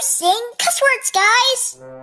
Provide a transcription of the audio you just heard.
sing cuss words, guys!